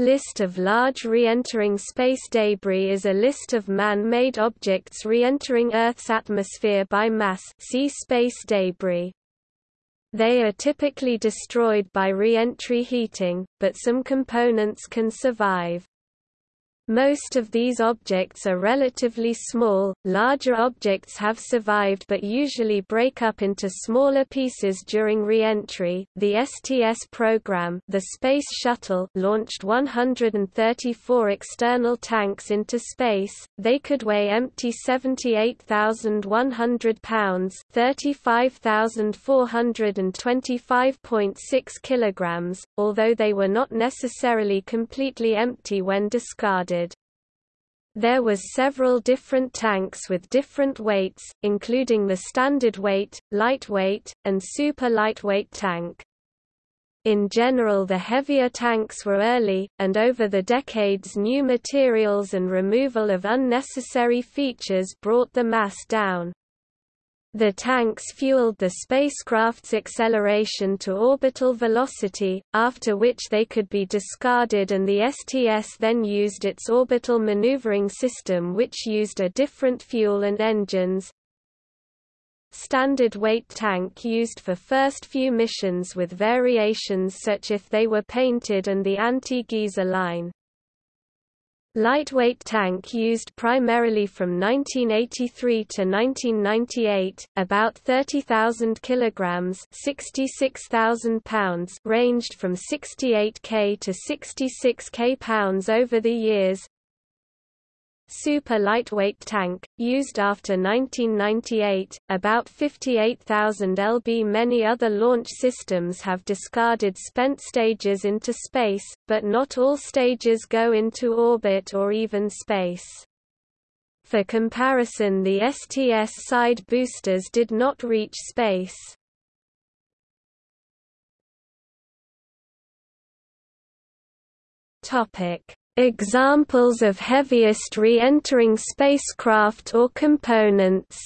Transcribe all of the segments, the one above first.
List of large re-entering space debris is a list of man-made objects re-entering Earth's atmosphere by mass see space debris. They are typically destroyed by re-entry heating, but some components can survive. Most of these objects are relatively small, larger objects have survived but usually break up into smaller pieces during re-entry. The STS program, the Space Shuttle, launched 134 external tanks into space. They could weigh empty 78,100 pounds, 35,425.6 kilograms, although they were not necessarily completely empty when discarded. There was several different tanks with different weights, including the standard weight, lightweight, and super lightweight tank. In general the heavier tanks were early, and over the decades new materials and removal of unnecessary features brought the mass down. The tanks fueled the spacecraft's acceleration to orbital velocity, after which they could be discarded and the STS then used its orbital maneuvering system which used a different fuel and engines. Standard weight tank used for first few missions with variations such if they were painted and the anti-geyser line. Lightweight tank used primarily from 1983 to 1998, about 30,000 kilograms, 66,000 pounds, ranged from 68 k to 66 k pounds over the years super lightweight tank, used after 1998, about 58,000 lb. Many other launch systems have discarded spent stages into space, but not all stages go into orbit or even space. For comparison the STS side boosters did not reach space. Topic Examples of heaviest re-entering spacecraft or components.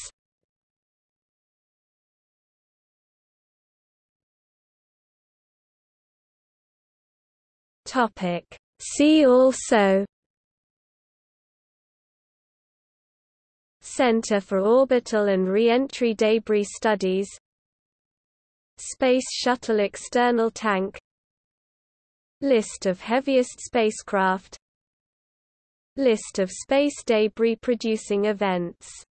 Topic. See also. Center for Orbital and Reentry Debris Studies. Space Shuttle External Tank List of heaviest spacecraft. List of space debris producing events